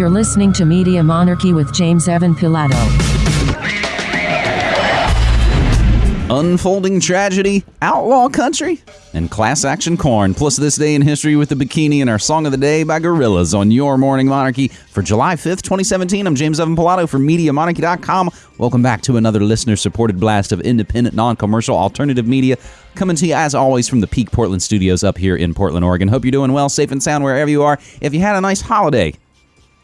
You're listening to Media Monarchy with James Evan Pilato. Unfolding tragedy, outlaw country, and class action corn. Plus, this day in history with the bikini and our song of the day by Gorillaz on your Morning Monarchy for July 5th, 2017. I'm James Evan Pilato from MediaMonarchy.com. Welcome back to another listener supported blast of independent, non commercial, alternative media. Coming to you, as always, from the Peak Portland studios up here in Portland, Oregon. Hope you're doing well, safe and sound wherever you are. If you had a nice holiday,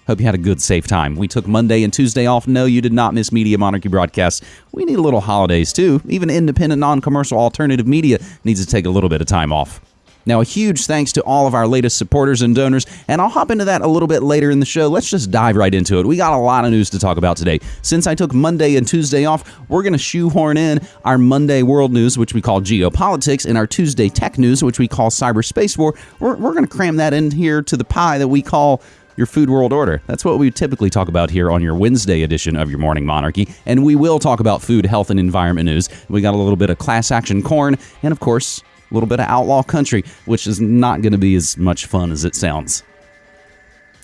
Hope you had a good, safe time. We took Monday and Tuesday off. No, you did not miss Media Monarchy broadcasts. We need a little holidays too. Even independent, non commercial, alternative media needs to take a little bit of time off. Now, a huge thanks to all of our latest supporters and donors, and I'll hop into that a little bit later in the show. Let's just dive right into it. We got a lot of news to talk about today. Since I took Monday and Tuesday off, we're going to shoehorn in our Monday world news, which we call geopolitics, and our Tuesday tech news, which we call cyberspace war. We're, we're going to cram that in here to the pie that we call your food world order. That's what we typically talk about here on your Wednesday edition of your Morning Monarchy. And we will talk about food, health, and environment news. We got a little bit of class action corn, and of course, a little bit of outlaw country, which is not going to be as much fun as it sounds.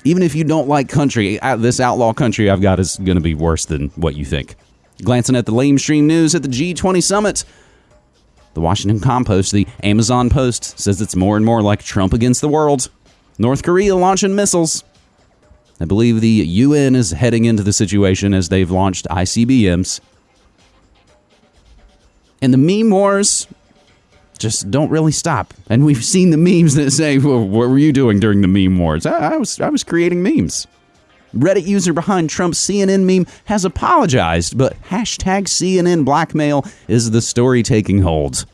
Even if you don't like country, uh, this outlaw country I've got is going to be worse than what you think. Glancing at the lamestream news at the G20 summit, the Washington Compost, the Amazon Post, says it's more and more like Trump against the world. North Korea launching missiles. I believe the UN is heading into the situation as they've launched ICBMs. And the meme wars just don't really stop. And we've seen the memes that say, well, "What were you doing during the meme wars?" I, I was I was creating memes. Reddit user behind Trump's CNN meme has apologized, but hashtag CNN blackmail is the story taking hold.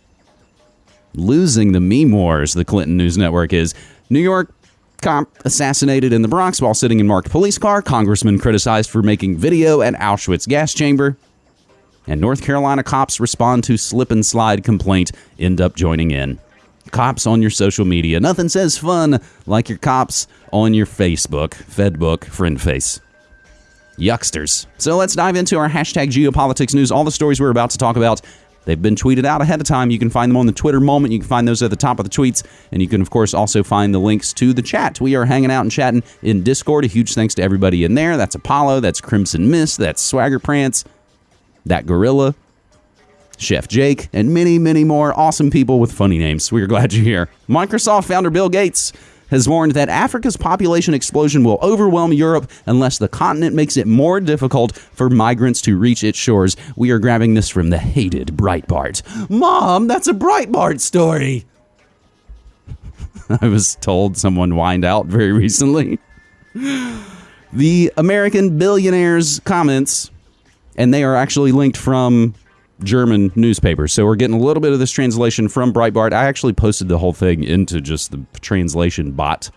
Losing the meme wars, the Clinton News Network is. New York cop assassinated in the Bronx while sitting in marked police car. Congressman criticized for making video at Auschwitz gas chamber. And North Carolina cops respond to slip and slide complaint, end up joining in. Cops on your social media. Nothing says fun like your cops on your Facebook, Fedbook, friend face. Yucksters. So let's dive into our hashtag geopolitics news. All the stories we're about to talk about They've been tweeted out ahead of time. You can find them on the Twitter moment. You can find those at the top of the tweets. And you can, of course, also find the links to the chat. We are hanging out and chatting in Discord. A huge thanks to everybody in there. That's Apollo, that's Crimson Mist, that's Swagger Prance, that Gorilla, Chef Jake, and many, many more awesome people with funny names. We're glad you're here. Microsoft founder Bill Gates has warned that Africa's population explosion will overwhelm Europe unless the continent makes it more difficult for migrants to reach its shores. We are grabbing this from the hated Breitbart. Mom, that's a Breitbart story. I was told someone whined out very recently. The American billionaires' comments, and they are actually linked from German newspapers. So we're getting a little bit of this translation from Breitbart. I actually posted the whole thing into just the translation bot.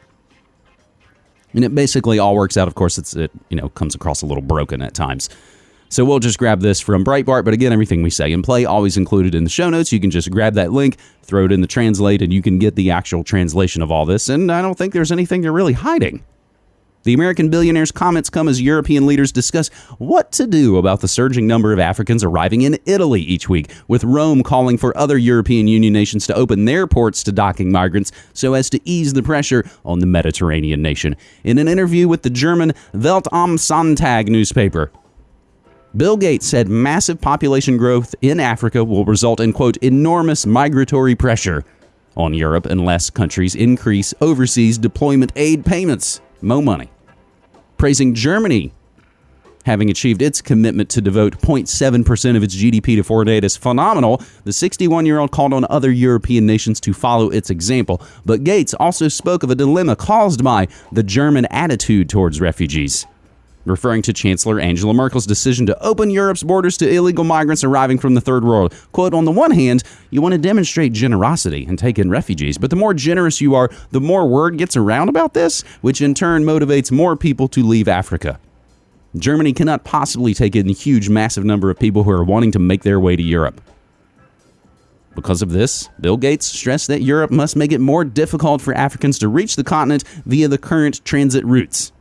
And it basically all works out. Of course, it's it you know comes across a little broken at times. So we'll just grab this from Breitbart. But again, everything we say and play always included in the show notes. You can just grab that link, throw it in the translate, and you can get the actual translation of all this. And I don't think there's anything they're really hiding. The American billionaire's comments come as European leaders discuss what to do about the surging number of Africans arriving in Italy each week, with Rome calling for other European Union nations to open their ports to docking migrants so as to ease the pressure on the Mediterranean nation. In an interview with the German Welt am Sonntag newspaper, Bill Gates said massive population growth in Africa will result in, quote, enormous migratory pressure on Europe unless countries increase overseas deployment aid payments. Mo money. Praising Germany having achieved its commitment to devote 0.7% of its GDP to foreign aid is phenomenal, the 61 year old called on other European nations to follow its example. But Gates also spoke of a dilemma caused by the German attitude towards refugees referring to Chancellor Angela Merkel's decision to open Europe's borders to illegal migrants arriving from the third world. Quote, on the one hand, you want to demonstrate generosity and take in refugees, but the more generous you are, the more word gets around about this, which in turn motivates more people to leave Africa. Germany cannot possibly take in a huge, massive number of people who are wanting to make their way to Europe. Because of this, Bill Gates stressed that Europe must make it more difficult for Africans to reach the continent via the current transit routes.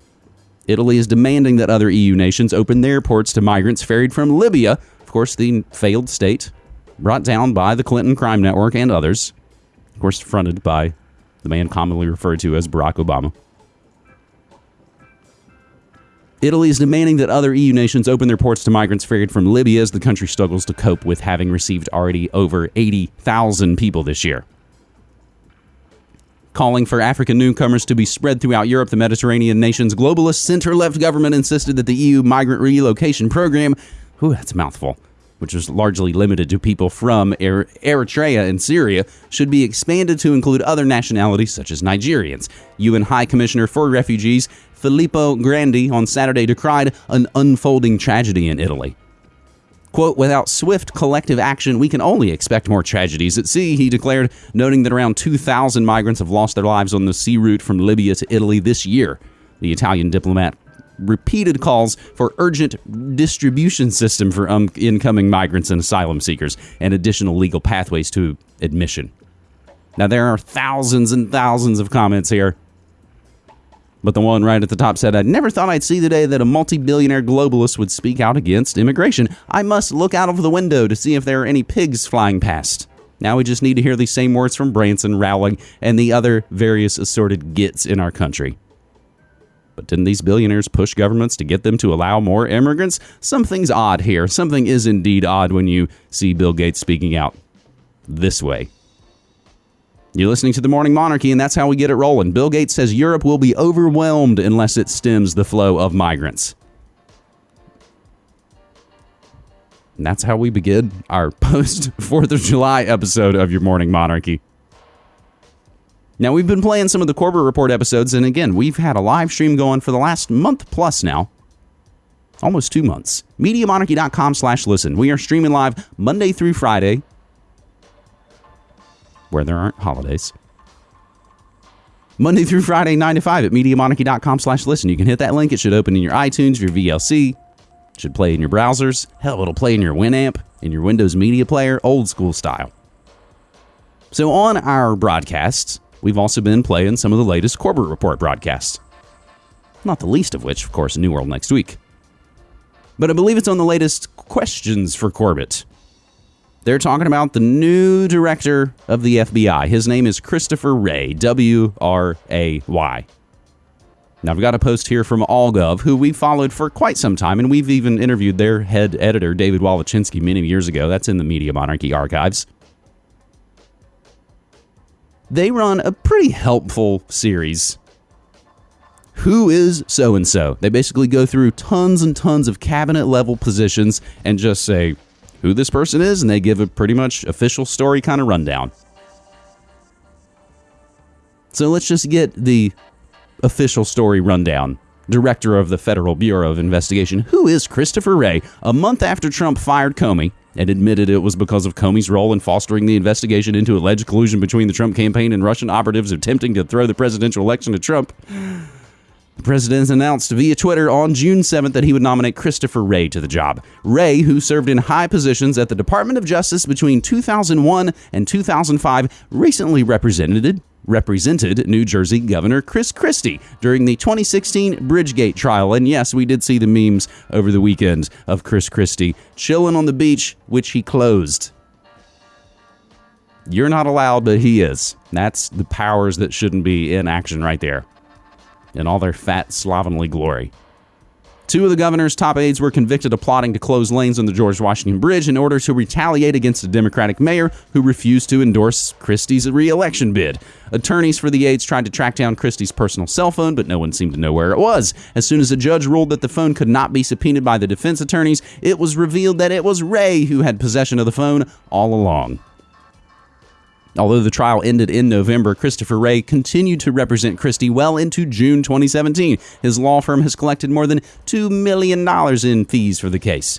Italy is demanding that other EU nations open their ports to migrants ferried from Libya, of course, the failed state brought down by the Clinton crime network and others, of course, fronted by the man commonly referred to as Barack Obama. Italy is demanding that other EU nations open their ports to migrants ferried from Libya as the country struggles to cope with having received already over 80,000 people this year. Calling for African newcomers to be spread throughout Europe, the Mediterranean nation's globalist center left government insisted that the EU migrant relocation program, whew, that's a mouthful, which was largely limited to people from er- Eritrea and Syria, should be expanded to include other nationalities such as Nigerians. UN High Commissioner for Refugees Filippo Grandi on Saturday decried an unfolding tragedy in Italy. Quote, without swift collective action, we can only expect more tragedies at sea, he declared, noting that around 2,000 migrants have lost their lives on the sea route from Libya to Italy this year. The Italian diplomat repeated calls for urgent distribution system for um, incoming migrants and asylum seekers and additional legal pathways to admission. Now, there are thousands and thousands of comments here but the one right at the top said, I never thought I'd see the day that a multi billionaire globalist would speak out against immigration. I must look out of the window to see if there are any pigs flying past. Now we just need to hear these same words from Branson, Rowling, and the other various assorted gits in our country. But didn't these billionaires push governments to get them to allow more immigrants? Something's odd here. Something is indeed odd when you see Bill Gates speaking out this way. You're listening to the Morning Monarchy, and that's how we get it rolling. Bill Gates says Europe will be overwhelmed unless it stems the flow of migrants. And that's how we begin our post 4th of July episode of Your Morning Monarchy. Now, we've been playing some of the Corbett Report episodes, and again, we've had a live stream going for the last month plus now. Almost two months. MediaMonarchy.com slash listen. We are streaming live Monday through Friday, where there aren't holidays. Monday through Friday, 9 to 5 at MediaMonarchy.com slash listen. You can hit that link. It should open in your iTunes, your VLC. It should play in your browsers. Hell, it'll play in your Winamp, in your Windows Media Player, old school style. So on our broadcasts, we've also been playing some of the latest Corbett Report broadcasts. Not the least of which, of course, New World next week. But I believe it's on the latest questions for Corbett. They're talking about the new director of the FBI. His name is Christopher Wray, W R A Y. Now, I've got a post here from AllGov, who we've followed for quite some time, and we've even interviewed their head editor, David Wallechinsky, many years ago. That's in the Media Monarchy archives. They run a pretty helpful series. Who is so and so? They basically go through tons and tons of cabinet level positions and just say, who this person is, and they give a pretty much official story kind of rundown. So let's just get the official story rundown. Director of the Federal Bureau of Investigation, who is Christopher Wray, a month after Trump fired Comey and admitted it was because of Comey's role in fostering the investigation into alleged collusion between the Trump campaign and Russian operatives attempting to throw the presidential election to Trump. The president announced via Twitter on June 7th that he would nominate Christopher Wray to the job. Wray, who served in high positions at the Department of Justice between 2001 and 2005, recently represented represented New Jersey Governor Chris Christie during the 2016 Bridgegate trial. And yes, we did see the memes over the weekend of Chris Christie chilling on the beach, which he closed. You're not allowed, but he is. That's the powers that shouldn't be in action right there in all their fat, slovenly glory. Two of the governor's top aides were convicted of plotting to close lanes on the George Washington Bridge in order to retaliate against a Democratic mayor who refused to endorse Christie's reelection bid. Attorneys for the aides tried to track down Christie's personal cell phone, but no one seemed to know where it was. As soon as a judge ruled that the phone could not be subpoenaed by the defense attorneys, it was revealed that it was Wray who had possession of the phone all along. Although the trial ended in November, Christopher Wray continued to represent Christie well into June 2017. His law firm has collected more than $2 million in fees for the case.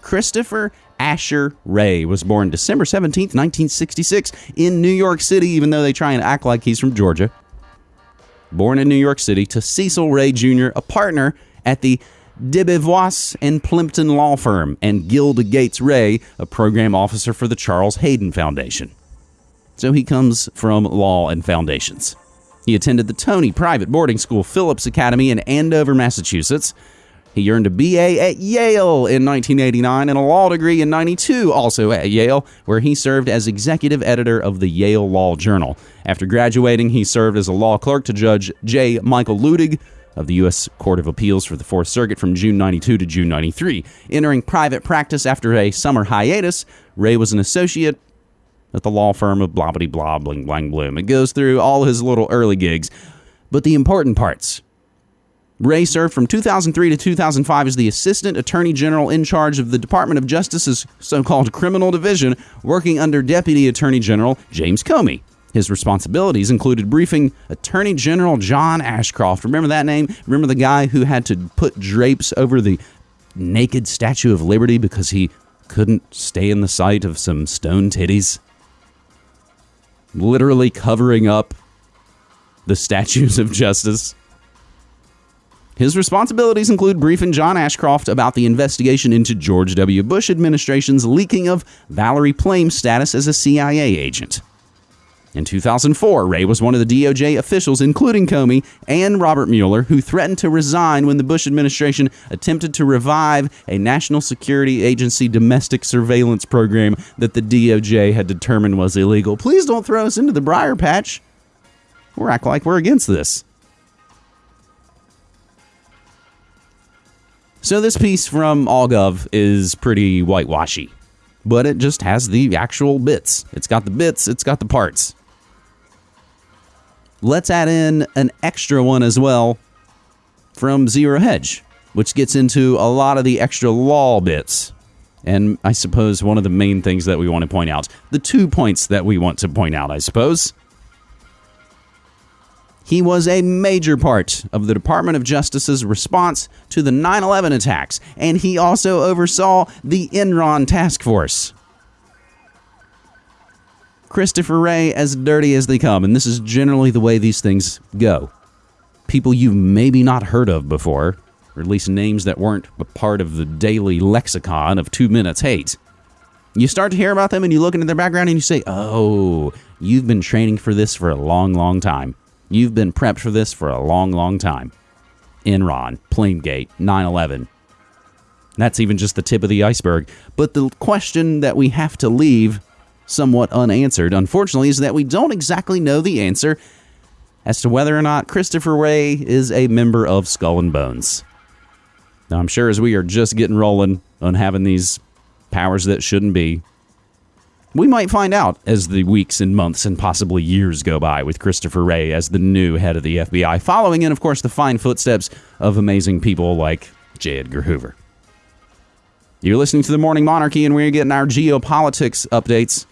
Christopher Asher Wray was born December 17, 1966, in New York City, even though they try and act like he's from Georgia. Born in New York City to Cecil Wray Jr., a partner at the Debevoise and Plimpton law firm, and Gilda Gates Wray, a program officer for the Charles Hayden Foundation so he comes from law and foundations. He attended the Tony private boarding school Phillips Academy in Andover, Massachusetts. He earned a BA at Yale in 1989 and a law degree in 92, also at Yale, where he served as executive editor of the Yale Law Journal. After graduating, he served as a law clerk to Judge J. Michael Luttig of the U.S. Court of Appeals for the Fourth Circuit from June 92 to June 93. Entering private practice after a summer hiatus, Wray was an associate at the law firm of blah blah blah bling blang bloom. It goes through all his little early gigs, but the important parts. Wray served from 2003 to 2005 as the Assistant Attorney General in charge of the Department of Justice's so called Criminal Division, working under Deputy Attorney General James Comey. His responsibilities included briefing Attorney General John Ashcroft. Remember that name? Remember the guy who had to put drapes over the naked Statue of Liberty because he couldn't stay in the sight of some stone titties? Literally covering up the statues of justice. His responsibilities include briefing John Ashcroft about the investigation into George W. Bush administration's leaking of Valerie Plame's status as a CIA agent. In 2004, Wray was one of the DOJ officials, including Comey and Robert Mueller, who threatened to resign when the Bush administration attempted to revive a National Security Agency domestic surveillance program that the DOJ had determined was illegal. Please don't throw us into the briar patch. We're act like we're against this. So this piece from AllGov is pretty whitewashy, but it just has the actual bits. It's got the bits, it's got the parts. Let's add in an extra one as well from Zero Hedge, which gets into a lot of the extra law bits. And I suppose one of the main things that we want to point out, the two points that we want to point out, I suppose. He was a major part of the Department of Justice's response to the 9 11 attacks, and he also oversaw the Enron task force. Christopher Wray as dirty as they come, and this is generally the way these things go. People you've maybe not heard of before, or at least names that weren't a part of the daily lexicon of two minutes hate. You start to hear about them and you look into their background and you say, oh, you've been training for this for a long, long time. You've been prepped for this for a long, long time. Enron, Plamegate, 9 11. That's even just the tip of the iceberg. But the question that we have to leave somewhat unanswered, unfortunately, is that we don't exactly know the answer as to whether or not Christopher Wray is a member of Skull and Bones. Now, I'm sure as we are just getting rolling on having these powers that shouldn't be, we might find out as the weeks and months and possibly years go by with Christopher Wray as the new head of the FBI, following in, of course, the fine footsteps of amazing people like J. Edgar Hoover. You're listening to the Morning Monarchy, and we're getting our geopolitics updates.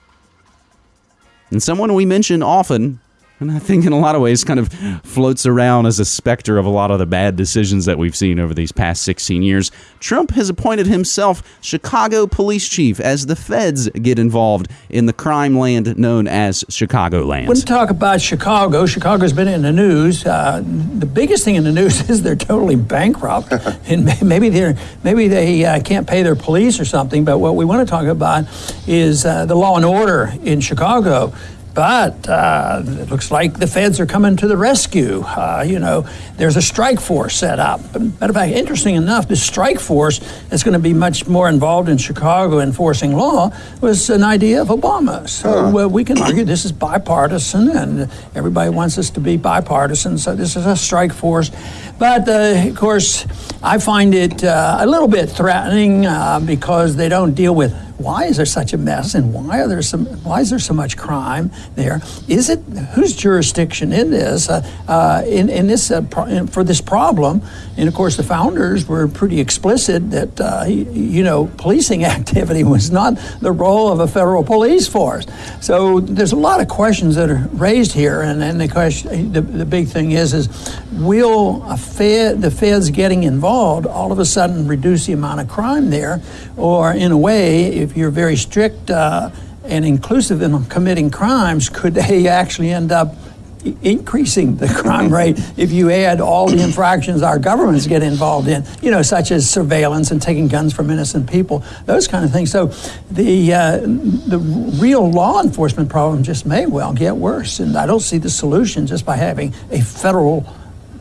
And someone we mention often, and I think in a lot of ways kind of floats around as a specter of a lot of the bad decisions that we've seen over these past 16 years. Trump has appointed himself Chicago police chief as the feds get involved in the crime land known as Chicagoland. When we talk about Chicago, Chicago's been in the news. Uh, the biggest thing in the news is they're totally bankrupt, and maybe they're maybe they uh, can't pay their police or something. But what we want to talk about is uh, the law and order in Chicago. But uh, it looks like the feds are coming to the rescue. Uh, you know, there's a strike force set up. Matter of fact, interesting enough, this strike force is going to be much more involved in Chicago enforcing law was an idea of Obama. So uh, we can argue this is bipartisan, and everybody wants us to be bipartisan. So this is a strike force. But uh, of course, I find it uh, a little bit threatening uh, because they don't deal with why is there such a mess and why are there some why is there so much crime there? Is it whose jurisdiction in this uh, uh, in, in this uh, pro- for this problem? And of course the founders were pretty explicit that uh, you know policing activity was not the role of a federal police force. So there's a lot of questions that are raised here and then the question the, the big thing is is will a fed the feds getting involved all of a sudden reduce the amount of crime there? Or in a way if you're very strict uh, and inclusive in committing crimes, could they actually end up increasing the crime rate if you add all the infractions our governments get involved in, you know, such as surveillance and taking guns from innocent people, those kind of things. So the uh, the real law enforcement problem just may well get worse, and I don't see the solution just by having a federal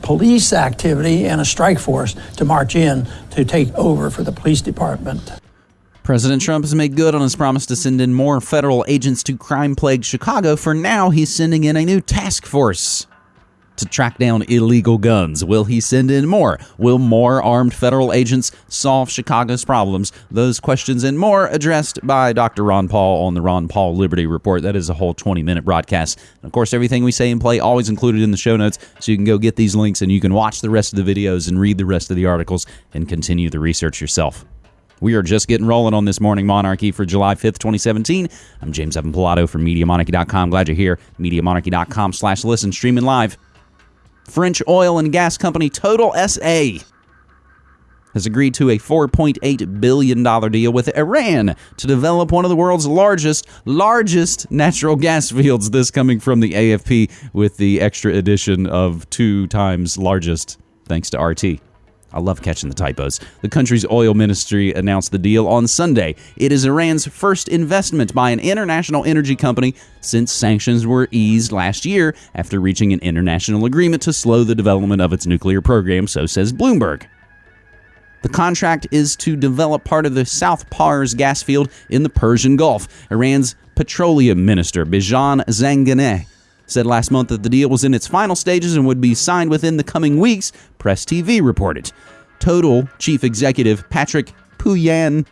police activity and a strike force to march in to take over for the police department. President Trump has made good on his promise to send in more federal agents to crime plagued Chicago. For now, he's sending in a new task force to track down illegal guns? Will he send in more? Will more armed federal agents solve Chicago's problems? Those questions and more addressed by Dr. Ron Paul on the Ron Paul Liberty Report. That is a whole 20 minute broadcast. And of course, everything we say and play always included in the show notes, so you can go get these links and you can watch the rest of the videos and read the rest of the articles and continue the research yourself. We are just getting rolling on this morning monarchy for July 5th, 2017. I'm James Evan Pilato from MediaMonarchy.com. Glad you're here. MediaMonarchy.com slash listen, streaming live. French oil and gas company Total SA has agreed to a $4.8 billion deal with Iran to develop one of the world's largest, largest natural gas fields. This coming from the AFP with the extra addition of two times largest, thanks to RT. I love catching the typos. The country's oil ministry announced the deal on Sunday. It is Iran's first investment by an international energy company since sanctions were eased last year after reaching an international agreement to slow the development of its nuclear program, so says Bloomberg. The contract is to develop part of the South Pars gas field in the Persian Gulf. Iran's petroleum minister, Bijan Zanganeh, said last month that the deal was in its final stages and would be signed within the coming weeks, Press TV reported. Total chief executive Patrick Pouyanné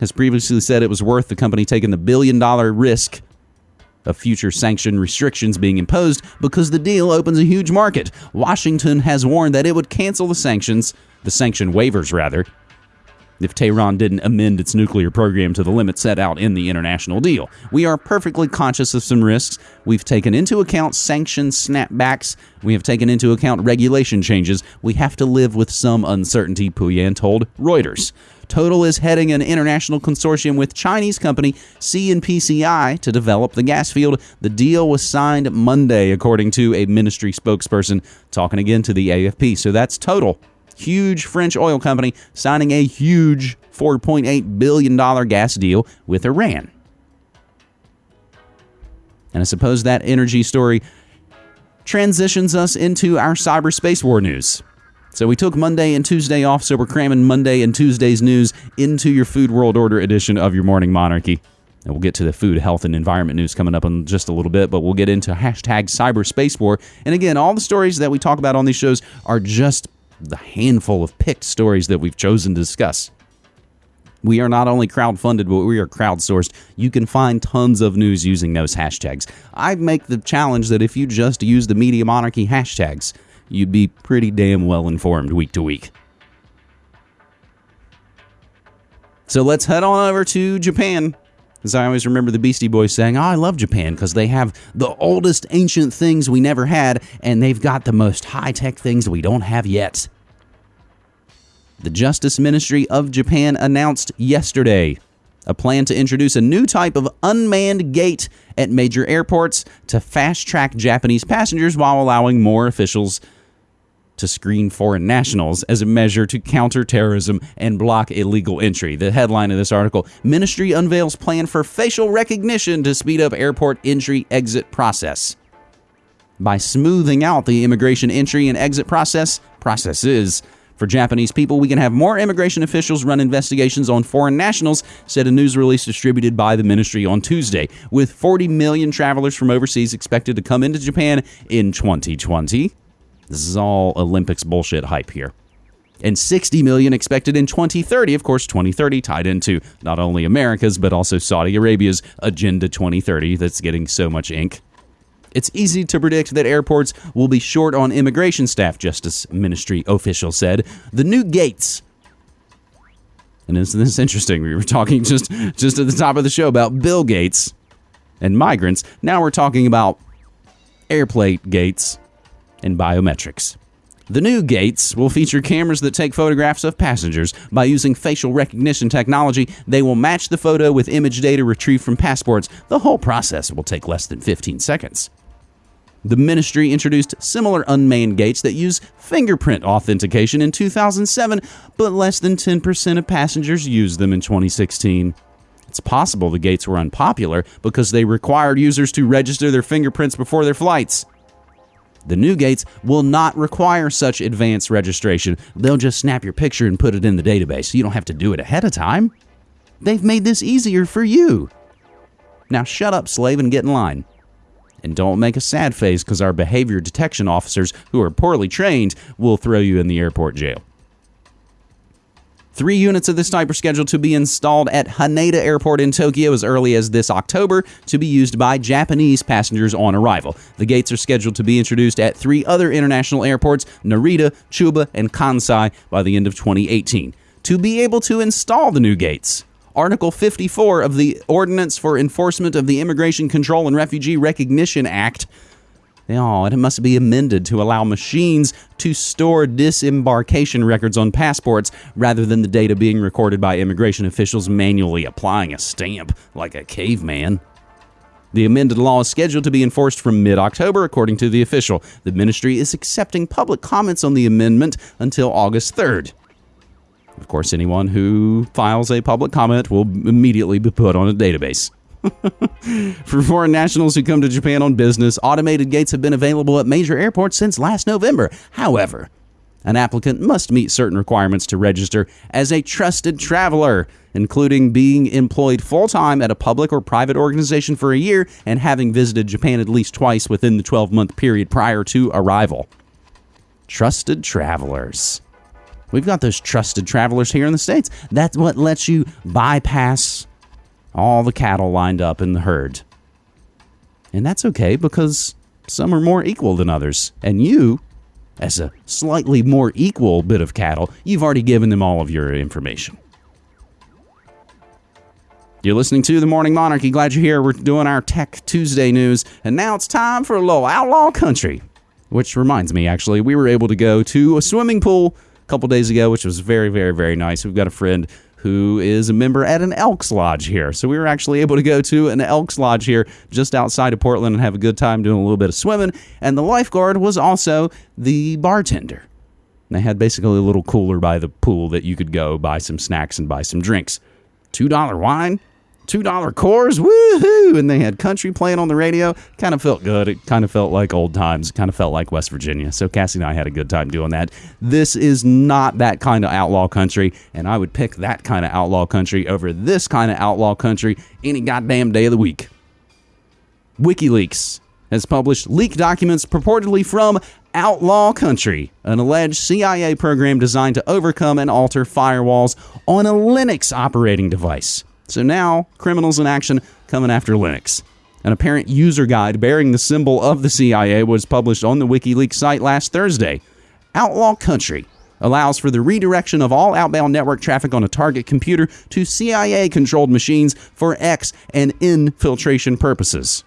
has previously said it was worth the company taking the billion dollar risk of future sanction restrictions being imposed because the deal opens a huge market. Washington has warned that it would cancel the sanctions, the sanction waivers rather, if Tehran didn't amend its nuclear program to the limit set out in the international deal. We are perfectly conscious of some risks. We've taken into account sanction snapbacks. We have taken into account regulation changes. We have to live with some uncertainty, Pouyanné told Reuters. Total is heading an international consortium with Chinese company CNPCI to develop the gas field. The deal was signed Monday, according to a ministry spokesperson talking again to the AFP. So that's Total huge French oil company signing a huge $4.8 billion gas deal with Iran. And I suppose that energy story transitions us into our cyberspace war news. So we took Monday and Tuesday off, so we're cramming Monday and Tuesday's news into your Food World Order edition of your Morning Monarchy. And we'll get to the food, health, and environment news coming up in just a little bit, but we'll get into hashtag cyberspace war. And again, all the stories that we talk about on these shows are just the handful of picked stories that we've chosen to discuss. We are not only crowd-funded, but we are crowdsourced. You can find tons of news using those hashtags. I make the challenge that if you just use the Media Monarchy hashtags, you'd be pretty damn well informed week to week. So let's head on over to Japan. As I always remember the Beastie Boys saying, Oh, I love Japan because they have the oldest ancient things we never had, and they've got the most high tech things we don't have yet. The Justice Ministry of Japan announced yesterday a plan to introduce a new type of unmanned gate at major airports to fast track Japanese passengers while allowing more officials to screen foreign nationals as a measure to counter terrorism and block illegal entry. The headline of this article Ministry unveils plan for facial recognition to speed up airport entry exit process. By smoothing out the immigration entry and exit process, processes, for Japanese people, we can have more immigration officials run investigations on foreign nationals, said a news release distributed by the ministry on Tuesday. With 40 million travelers from overseas expected to come into Japan in 2020. This is all Olympics bullshit hype here. And 60 million expected in 2030. Of course, 2030 tied into not only America's, but also Saudi Arabia's Agenda 2030 that's getting so much ink. It's easy to predict that airports will be short on immigration staff, Justice Ministry official said. The new gates and isn't this interesting? We were talking just just at the top of the show about Bill Gates and migrants. Now we're talking about airplane gates and biometrics. The new gates will feature cameras that take photographs of passengers. By using facial recognition technology, they will match the photo with image data retrieved from passports. The whole process will take less than 15 seconds. The ministry introduced similar unmanned gates that use fingerprint authentication in 2007, but less than 10% of passengers used them in 2016. It's possible the gates were unpopular because they required users to register their fingerprints before their flights. The new gates will not require such advanced registration. They'll just snap your picture and put it in the database. so You don't have to do it ahead of time. They've made this easier for you. Now shut up, slave, and get in line. And don't make a sad face because our behavior detection officers, who are poorly trained, will throw you in the airport jail. Three units of this type are scheduled to be installed at Haneda Airport in Tokyo as early as this October to be used by Japanese passengers on arrival. The gates are scheduled to be introduced at three other international airports, Narita, Chubu, and Kansai, by the end of 2018. To be able to install the new gates, Article 54 of the Ordinance for Enforcement of the Immigration Control and Refugee Recognition Act Oh, it must be amended to allow machines to store disembarkation records on passports rather than the data being recorded by immigration officials manually applying a stamp like a caveman. The amended law is scheduled to be enforced from mid October, according to the official. The ministry is accepting public comments on the amendment until August 3rd. Of course, anyone who files a public comment will immediately be put on a database. For foreign nationals who come to Japan on business, automated gates have been available at major airports since last November. However, an applicant must meet certain requirements to register as a trusted traveler, including being employed full time at a public or private organization for a year and having visited Japan at least twice within the 12 month period prior to arrival. Trusted travelers. We've got those trusted travelers here in the States. That's what lets you bypass all the cattle lined up in the herd. And that's okay because some are more equal than others. And you, as a slightly more equal bit of cattle, you've already given them all of your information. You're listening to The Morning Monarchy. Glad you're here. We're doing our Tech Tuesday news. And now it's time for a little outlaw country. Which reminds me, actually, we were able to go to a swimming pool a couple days ago, which was very, very, very nice. We've got a friend who is a member at an Elks Lodge here. So we were actually able to go to an Elks Lodge here just outside of Portland and have a good time doing a little bit of swimming. And the lifeguard was also the bartender. They had basically a little cooler by the pool that you could go buy some snacks and buy some drinks. $2 wine, two dollar Coors, woohoo! And they had country playing on the radio. Kind of felt good. It kind of felt like old times. Kind of felt like West Virginia. So Cassie and I had a good time doing that. This is not that kind of outlaw country, and I would pick that kind of outlaw country over this kind of outlaw country any goddamn day of the week. WikiLeaks has published leaked documents purportedly from Outlaw Country, an alleged CIA program designed to overcome and alter firewalls on a Linux operating device. So now, criminals in action coming after Linux. An apparent user guide bearing the symbol of the CIA was published on the WikiLeaks site last Thursday. Outlaw Country allows for the redirection of all outbound network traffic on a target computer to CIA controlled machines for X and infiltration purposes.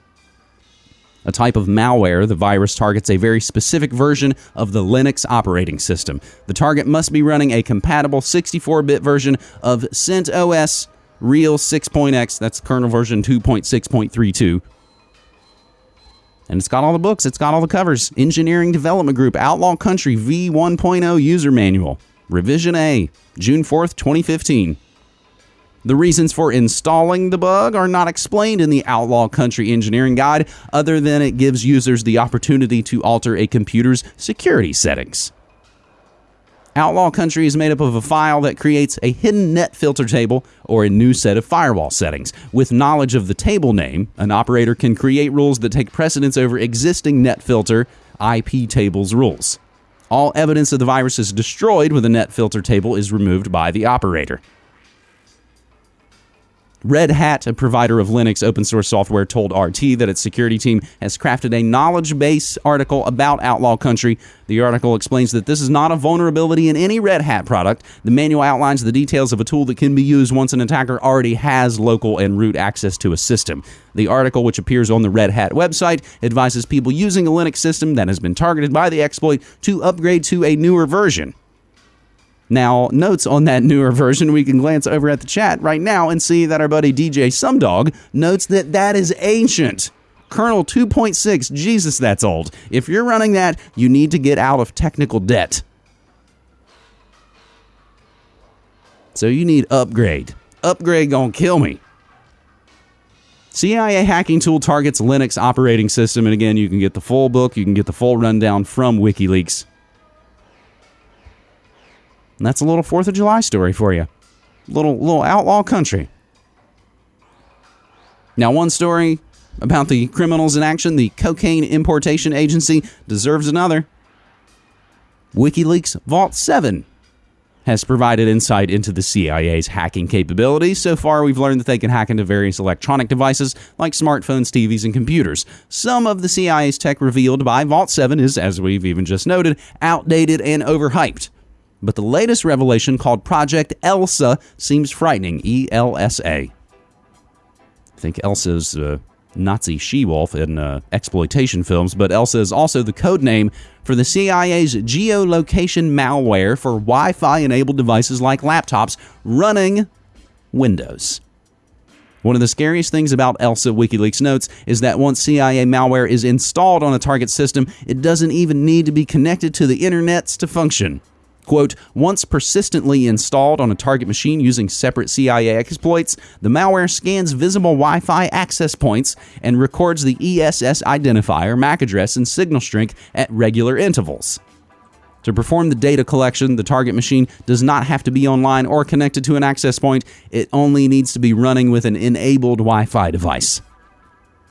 A type of malware, the virus targets a very specific version of the Linux operating system. The target must be running a compatible 64 bit version of CentOS Real 6.x, that's kernel version 2.6.32. And it's got all the books, it's got all the covers. Engineering Development Group, Outlaw Country V1.0 User Manual, Revision A, June 4th, 2015. The reasons for installing the bug are not explained in the Outlaw Country Engineering Guide, other than it gives users the opportunity to alter a computer's security settings. Outlaw Country is made up of a file that creates a hidden net filter table or a new set of firewall settings. With knowledge of the table name, an operator can create rules that take precedence over existing net filter IP tables rules. All evidence of the virus is destroyed when the net filter table is removed by the operator. Red Hat, a provider of Linux open source software, told RT that its security team has crafted a knowledge base article about Outlaw Country. The article explains that this is not a vulnerability in any Red Hat product. The manual outlines the details of a tool that can be used once an attacker already has local and root access to a system. The article, which appears on the Red Hat website, advises people using a Linux system that has been targeted by the exploit to upgrade to a newer version. Now, notes on that newer version, we can glance over at the chat right now and see that our buddy DJ Sumdog notes that that is ancient. Kernel 2.6, Jesus, that's old. If you're running that, you need to get out of technical debt. So you need upgrade. Upgrade gonna kill me. CIA hacking tool targets Linux operating system, and again, you can get the full book, you can get the full rundown from WikiLeaks. That's a little Fourth of July story for you. Little little outlaw country. Now, one story about the criminals in action, the Cocaine Importation Agency deserves another. WikiLeaks Vault 7 has provided insight into the CIA's hacking capabilities. So far, we've learned that they can hack into various electronic devices like smartphones, TVs, and computers. Some of the CIA's tech revealed by Vault 7 is, as we've even just noted, outdated and overhyped. But the latest revelation, called Project ELSA, seems frightening. E L S A. I think ELSA's uh, Nazi she wolf in uh, exploitation films, but ELSA is also the code name for the CIA's geolocation malware for Wi Fi enabled devices like laptops running Windows. One of the scariest things about ELSA, WikiLeaks notes, is that once CIA malware is installed on a target system, it doesn't even need to be connected to the internets to function. Quote, once persistently installed on a target machine using separate CIA exploits, the malware scans visible Wi Fi access points and records the ESS identifier, MAC address, and signal strength at regular intervals. To perform the data collection, the target machine does not have to be online or connected to an access point, it only needs to be running with an enabled Wi Fi device.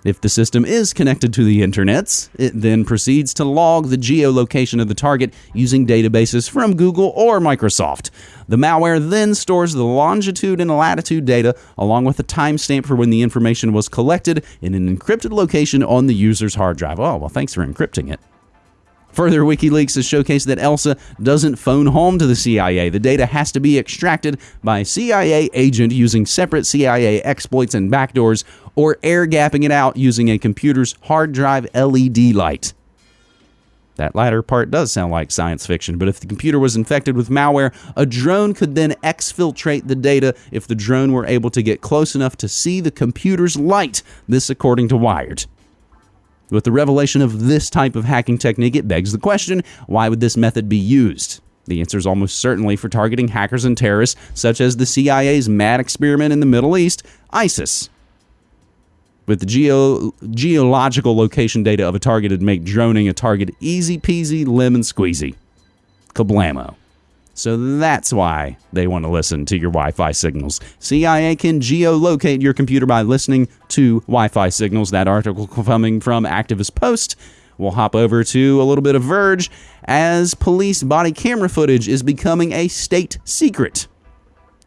If the system is connected to the internets, it then proceeds to log the geolocation of the target using databases from Google or Microsoft. The malware then stores the longitude and latitude data along with a timestamp for when the information was collected in an encrypted location on the user's hard drive. Oh, well, thanks for encrypting it. Further, WikiLeaks has showcased that ELSA doesn't phone home to the CIA. The data has to be extracted by CIA agent using separate CIA exploits and backdoors, or air gapping it out using a computer's hard drive LED light. That latter part does sound like science fiction, but if the computer was infected with malware, a drone could then exfiltrate the data if the drone were able to get close enough to see the computer's light. This, according to Wired. With the revelation of this type of hacking technique, it begs the question why would this method be used? The answer is almost certainly for targeting hackers and terrorists, such as the CIA's mad experiment in the Middle East, ISIS. With the geo- geological location data of a target, it'd make droning a target easy peasy, lemon squeezy. Kablamo. So that's why they want to listen to your Wi Fi signals. CIA can geolocate your computer by listening to Wi Fi signals. That article coming from Activist Post. We'll hop over to a little bit of Verge as police body camera footage is becoming a state secret.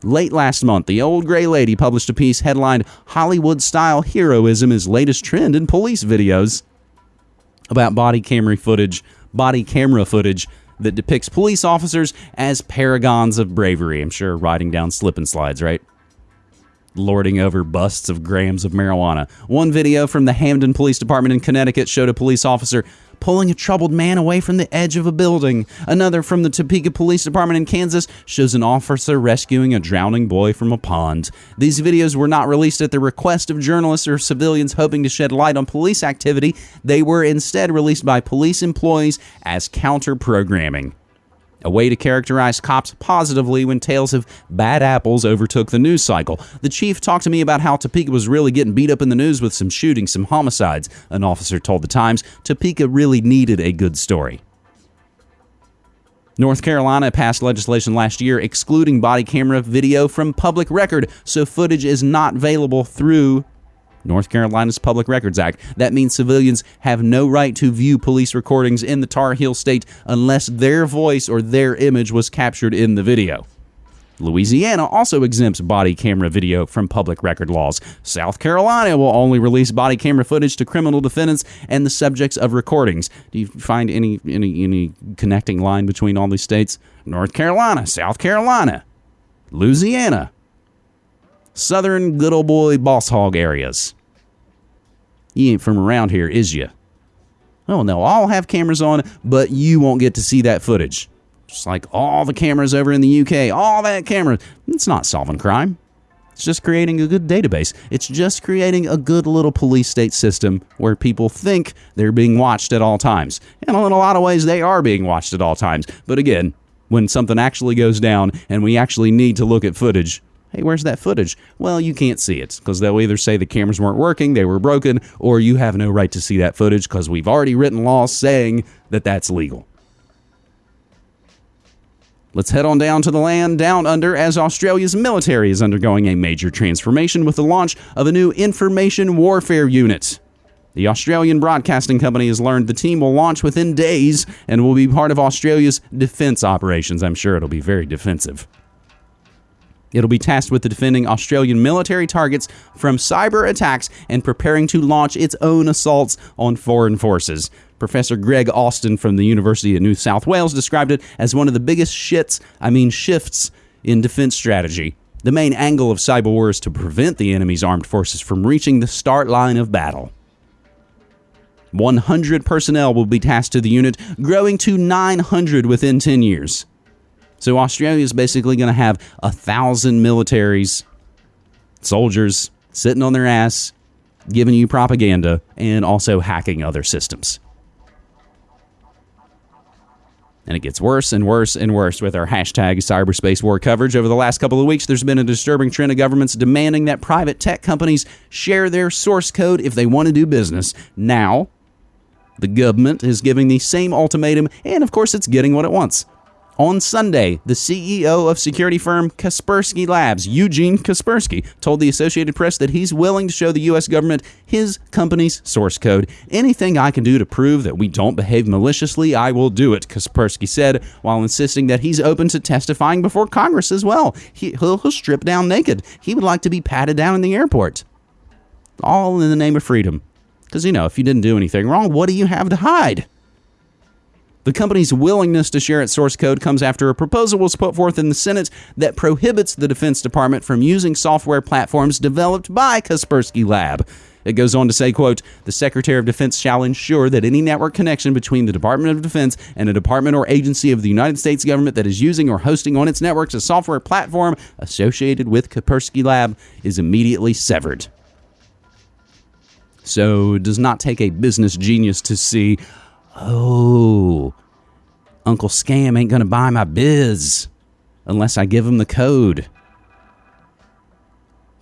Late last month, the old gray lady published a piece headlined Hollywood Style Heroism is Latest Trend in Police Videos about body camera footage, body camera footage that depicts police officers as paragons of bravery. I'm sure riding down slip and slides, right? Lording over busts of grams of marijuana. One video from the Hamden Police Department in Connecticut showed a police officer pulling a troubled man away from the edge of a building. Another from the Topeka Police Department in Kansas shows an officer rescuing a drowning boy from a pond. These videos were not released at the request of journalists or civilians hoping to shed light on police activity. They were instead released by police employees as counter programming a way to characterize cops positively when tales of bad apples overtook the news cycle. The chief talked to me about how Topeka was really getting beat up in the news with some shootings, some homicides. An officer told the Times Topeka really needed a good story. North Carolina passed legislation last year excluding body camera video from public record, so footage is not available through North Carolina's Public Records Act. That means civilians have no right to view police recordings in the Tar Heel state unless their voice or their image was captured in the video. Louisiana also exempts body camera video from public record laws. South Carolina will only release body camera footage to criminal defendants and the subjects of recordings. Do you find any any any connecting line between all these states? North Carolina, South Carolina, Louisiana, southern good old boy boss hog areas. You ain't from around here, is you? Oh, they'll all have cameras on, but you won't get to see that footage. Just like all the cameras over in the UK, all that camera. It's not solving crime. It's just creating a good database. It's just creating a good little police state system where people think they're being watched at all times. And in a lot of ways, they are being watched at all times. But again, when something actually goes down and we actually need to look at footage, Hey, where's that footage? Well, you can't see it because they'll either say the cameras weren't working, they were broken, or you have no right to see that footage because we've already written laws saying that that's legal. Let's head on down to the land down under as Australia's military is undergoing a major transformation with the launch of a new information warfare unit. The Australian broadcasting company has learned the team will launch within days and will be part of Australia's defense operations. I'm sure it'll be very defensive. It'll be tasked with defending Australian military targets from cyber attacks and preparing to launch its own assaults on foreign forces. Professor Greg Austin from the University of New South Wales described it as one of the biggest shits, I mean shifts, in defense strategy. The main angle of cyber war is to prevent the enemy's armed forces from reaching the start line of battle. 100 personnel will be tasked to the unit, growing to 900 within 10 years. So Australia is basically going to have a thousand militaries, soldiers sitting on their ass, giving you propaganda, and also hacking other systems. And it gets worse and worse and worse with our hashtag cyberspace war coverage. Over the last couple of weeks, there's been a disturbing trend of governments demanding that private tech companies share their source code if they want to do business. Now, the government is giving the same ultimatum, and of course, it's getting what it wants. On Sunday, the CEO of security firm Kaspersky Labs, Eugene Kaspersky, told the Associated Press that he's willing to show the U.S. government his company's source code. Anything I can do to prove that we don't behave maliciously, I will do it, Kaspersky said, while insisting that he's open to testifying before Congress as well. He, he'll strip down naked. He would like to be patted down in the airport. All in the name of freedom. Because, you know, if you didn't do anything wrong, what do you have to hide? The company's willingness to share its source code comes after a proposal was put forth in the Senate that prohibits the Defense Department from using software platforms developed by Kaspersky Lab. It goes on to say, quote, the Secretary of Defense shall ensure that any network connection between the Department of Defense and a department or agency of the United States government that is using or hosting on its networks a software platform associated with Kaspersky Lab is immediately severed. So it does not take a business genius to see, oh, Uncle Scam ain't going to buy my biz unless I give him the code.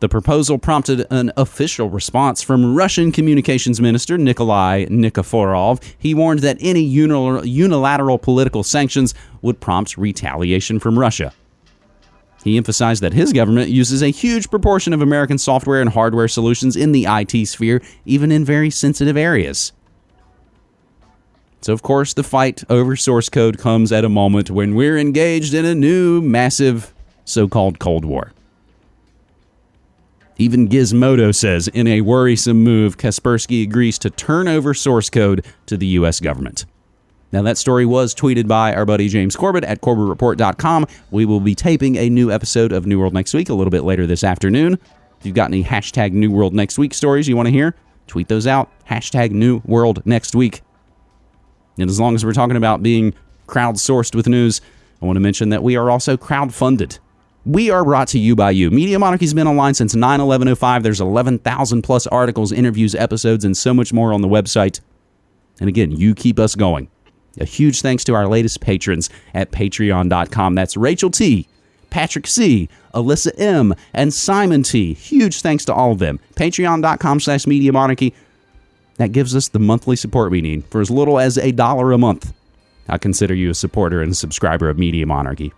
The proposal prompted an official response from Russian Communications Minister Nikolai Nikiforov. He warned that any unilateral political sanctions would prompt retaliation from Russia. He emphasized that his government uses a huge proportion of American software and hardware solutions in the IT sphere, even in very sensitive areas. So, of course, the fight over source code comes at a moment when we're engaged in a new, massive so called Cold War. Even Gizmodo says in a worrisome move, Kaspersky agrees to turn over source code to the U.S. government. Now, that story was tweeted by our buddy James Corbett at CorbettReport.com. We will be taping a new episode of New World Next Week a little bit later this afternoon. If you've got any hashtag New World Next Week stories you want to hear, tweet those out. Hashtag New World Next Week. And as long as we're talking about being crowdsourced with news, I want to mention that we are also crowdfunded. We are brought to you by you. Media Monarchy's been online since 9 11 05. There's 11,000 plus articles, interviews, episodes, and so much more on the website. And again, you keep us going. A huge thanks to our latest patrons at patreon.com. That's Rachel T., Patrick C., Alyssa M., and Simon T. Huge thanks to all of them. Patreon.com slash Media Monarchy. That gives us the monthly support we need for as little as a dollar a month. I consider you a supporter and a subscriber of Media Monarchy.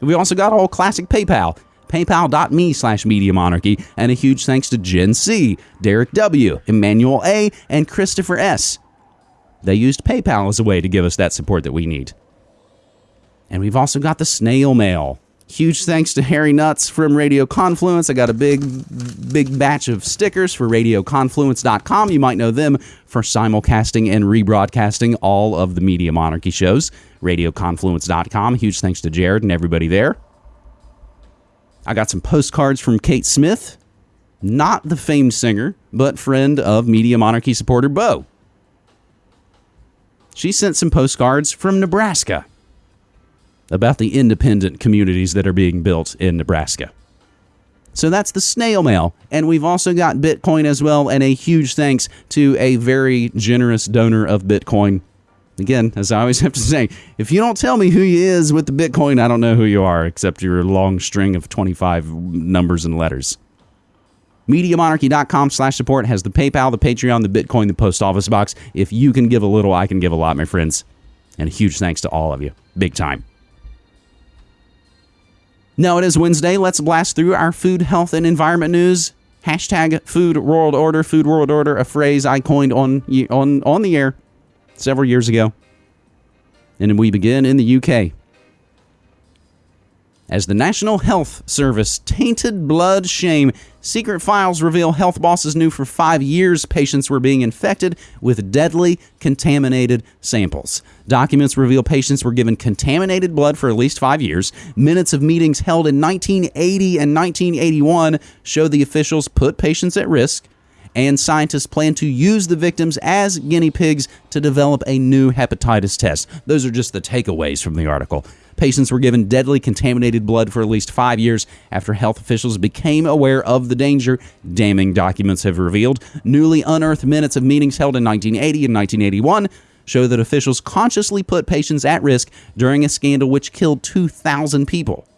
We also got all classic PayPal, paypal.me slash Media Monarchy, and a huge thanks to Jen C., Derek W., Emmanuel A., and Christopher S. They used PayPal as a way to give us that support that we need. And we've also got the snail mail. Huge thanks to Harry Nuts from Radio Confluence. I got a big, big batch of stickers for RadioConfluence.com. You might know them for simulcasting and rebroadcasting all of the Media Monarchy shows. RadioConfluence.com. Huge thanks to Jared and everybody there. I got some postcards from Kate Smith, not the famed singer, but friend of Media Monarchy supporter Bo. She sent some postcards from Nebraska about the independent communities that are being built in Nebraska. So that's the snail mail. And we've also got Bitcoin as well. And a huge thanks to a very generous donor of Bitcoin. Again, as I always have to say, if you don't tell me who you is with the Bitcoin, I don't know who you are, except your long string of 25 numbers and letters. MediaMonarchy.com slash support has the PayPal, the Patreon, the Bitcoin, the post office box. If you can give a little, I can give a lot, my friends. And a huge thanks to all of you. Big time. Now it is Wednesday. Let's blast through our food, health, and environment news. Hashtag Food World Order, Food World Order, a phrase I coined on on on the air several years ago. And we begin in the UK as the National Health Service tainted blood shame. Secret files reveal health bosses knew for five years patients were being infected with deadly contaminated samples. Documents reveal patients were given contaminated blood for at least five years. Minutes of meetings held in 1980 and 1981 show the officials put patients at risk and scientists plan to use the victims as guinea pigs to develop a new hepatitis test. Those are just the takeaways from the article. Patients were given deadly contaminated blood for at least five years after health officials became aware of the danger. Damning documents have revealed. Newly unearthed minutes of meetings held in 1980 and 1981 show that officials consciously put patients at risk during a scandal which killed 2,000 people.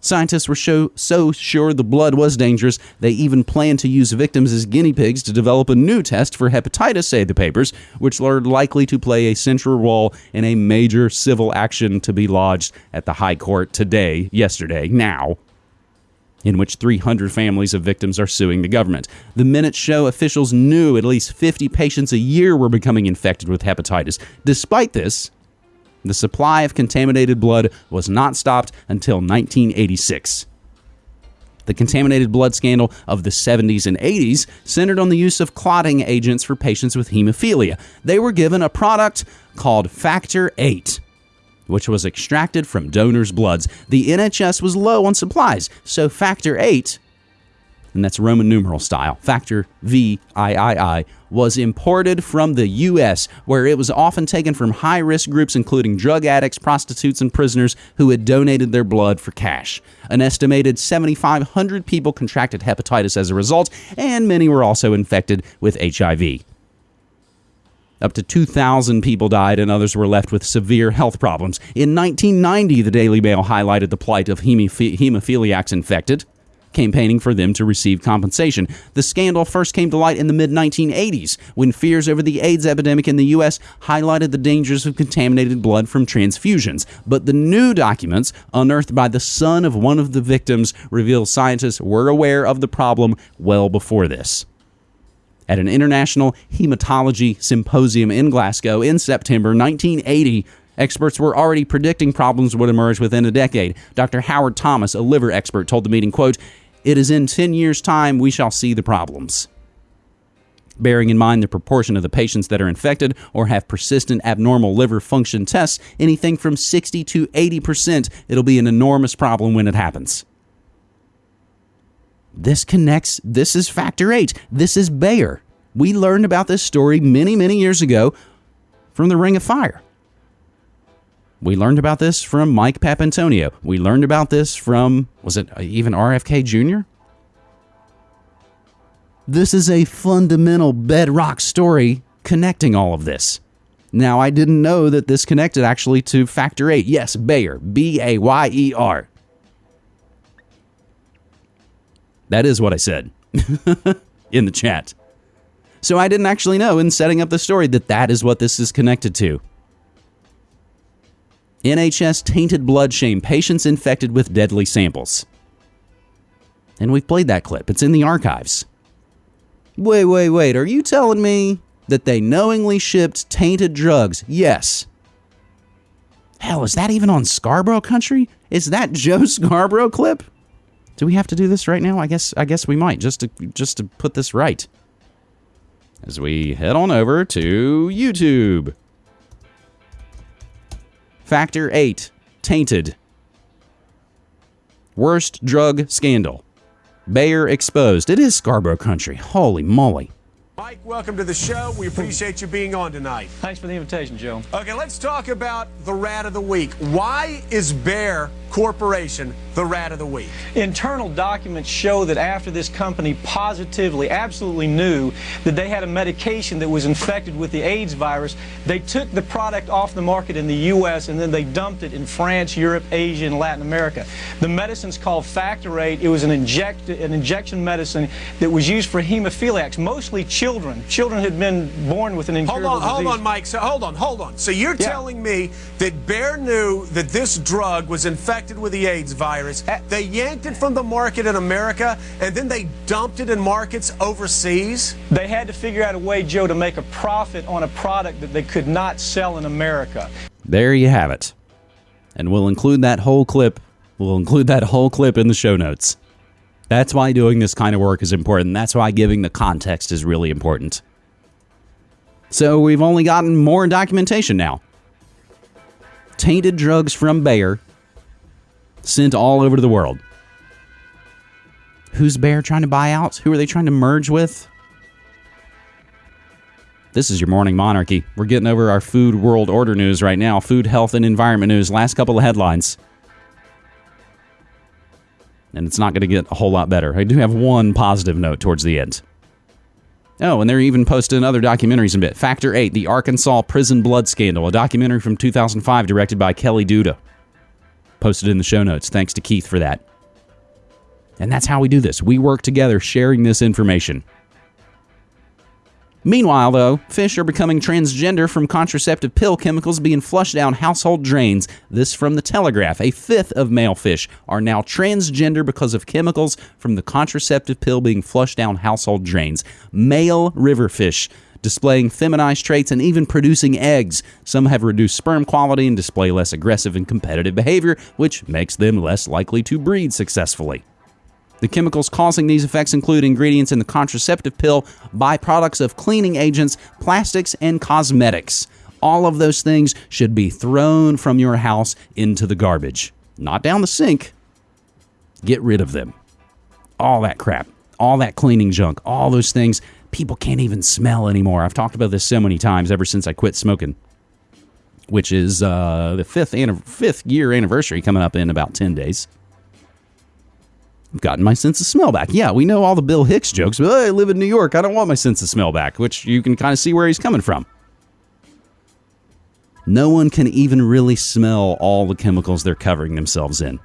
Scientists were so, so sure the blood was dangerous, they even planned to use victims as guinea pigs to develop a new test for hepatitis, say the papers, which are likely to play a central role in a major civil action to be lodged at the High Court today, yesterday, now, in which 300 families of victims are suing the government. The minutes show officials knew at least 50 patients a year were becoming infected with hepatitis. Despite this, the supply of contaminated blood was not stopped until 1986. The contaminated blood scandal of the 70s and 80s centered on the use of clotting agents for patients with hemophilia. They were given a product called Factor 8 which was extracted from donors' bloods. The NHS was low on supplies, so Factor 8 and that's Roman numeral style. Factor VIII was imported from the U.S., where it was often taken from high risk groups, including drug addicts, prostitutes, and prisoners who had donated their blood for cash. An estimated 7,500 people contracted hepatitis as a result, and many were also infected with HIV. Up to 2,000 people died and others were left with severe health problems. In 1990, the Daily Mail highlighted the plight of hemophiliacs infected campaigning for them to receive compensation. The scandal first came to light in the mid 1980s when fears over the AIDS epidemic in the U.S. highlighted the dangers of contaminated blood from transfusions. But the new documents, unearthed by the son of one of the victims, reveal scientists were aware of the problem well before this at an international hematology symposium in Glasgow in September 1980. Experts were already predicting problems would emerge within a decade. Dr. Howard Thomas, a liver expert, told the meeting, quote, it is in 10 years' time we shall see the problems. Bearing in mind the proportion of the patients that are infected or have persistent abnormal liver function tests, anything from 60 to 80%, it'll be an enormous problem when it happens. This connects, this is factor eight. This is Bayer. We learned about this story many, many years ago from the Ring of Fire. We learned about this from Mike Papantonio. We learned about this from, was it uh, even RFK Jr.? This is a fundamental bedrock story connecting all of this. Now, I didn't know that this connected actually to Factor 8. Yes, Bayer, B A Y E R. That is what I said in the chat. So I didn't actually know in setting up the story that that is what this is connected to. NHS tainted blood shame patients infected with deadly samples. And we've played that clip, it's in the archives. Wait, wait, wait, are you telling me that they knowingly shipped tainted drugs? Yes. Hell, is that even on Scarborough country? Is that Joe Scarborough clip? Do we have to do this right now? I guess I guess we might just to just to put this right. As we head on over to YouTube. Factor 8 Tainted. Worst drug scandal. Bayer exposed. It is Scarborough country. Holy moly. Mike, welcome to the show. We appreciate you being on tonight. Thanks for the invitation, Joe. Okay, let's talk about the rat of the week. Why is Bayer Corporation the rat of the week? Internal documents show that after this company positively, absolutely knew that they had a medication that was infected with the AIDS virus, they took the product off the market in the U.S. and then they dumped it in France, Europe, Asia, and Latin America. The medicine's called Factor 8. It was an, inject, an injection medicine that was used for hemophiliacs, mostly children. Children had been born with an incurable hold on, disease. Hold on, Mike. So, hold on, hold on. So you're Yeah. telling me that Bayer knew that this drug was infected infected with the AIDS virus. They yanked it from the market in America and then they dumped it in markets overseas. They had to figure out a way, Joe, to make a profit on a product that they could not sell in America. There you have it. And we'll include that whole clip. We'll include that whole clip in the show notes. That's why doing this kind of work is important. That's why giving the context is really important. So we've only gotten more documentation now. Tainted drugs from Bayer sent all over the world. Who's Bayer trying to buy out? Who are they trying to merge with? This is your morning monarchy. We're getting over our food world order news right now. Food, health, and environment news. Last couple of headlines. And it's not going to get a whole lot better. I do have one positive note towards the end. Oh, and they're even posting other documentaries in a bit. Factor 8, The Arkansas Prison Blood Scandal, a documentary from 2005 directed by Kelly Duda. Posted in the show notes. Thanks to Keith for that. And that's how we do this. We work together sharing this information. Meanwhile, though, fish are becoming transgender from contraceptive pill chemicals being flushed down household drains. This from the Telegraph. A fifth of male fish are now transgender because of chemicals from the contraceptive pill being flushed down household drains. Male river fish displaying feminized traits and even producing eggs. Some have reduced sperm quality and display less aggressive and competitive behavior, which makes them less likely to breed successfully. The chemicals causing these effects include ingredients in the contraceptive pill, byproducts of cleaning agents, plastics, and cosmetics. All of those things should be thrown from your house into the garbage, not down the sink. Get rid of them. All that crap, all that cleaning junk, all those things people can't even smell anymore. I've talked about this so many times ever since I quit smoking, which is uh, the fifth, fifth year anniversary coming up in about 10 days. I've gotten my sense of smell back. Yeah, we know all the Bill Hicks jokes, but I live in New York. I don't want my sense of smell back, which you can kind of see where he's coming from. No one can even really smell all the chemicals they're covering themselves in.